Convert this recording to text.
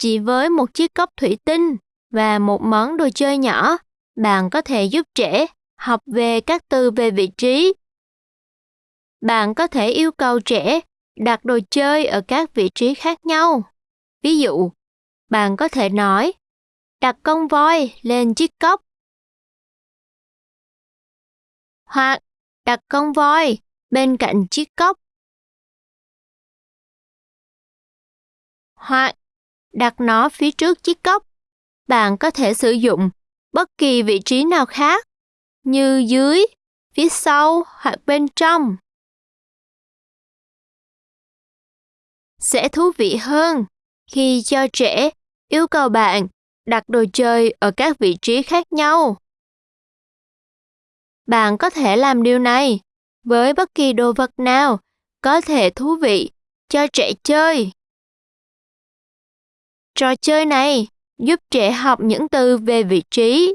Chỉ với một chiếc cốc thủy tinh và một món đồ chơi nhỏ, bạn có thể giúp trẻ học về các từ về vị trí. Bạn có thể yêu cầu trẻ đặt đồ chơi ở các vị trí khác nhau. Ví dụ, bạn có thể nói, đặt con voi lên chiếc cốc. Hoặc đặt con voi bên cạnh chiếc cốc. Hoặc đặt nó phía trước chiếc cốc. Bạn có thể sử dụng bất kỳ vị trí nào khác, như dưới, phía sau hoặc bên trong. Sẽ thú vị hơn khi cho trẻ yêu cầu bạn đặt đồ chơi ở các vị trí khác nhau. Bạn có thể làm điều này với bất kỳ đồ vật nào có thể thú vị cho trẻ chơi. Trò chơi này giúp trẻ học những từ về vị trí.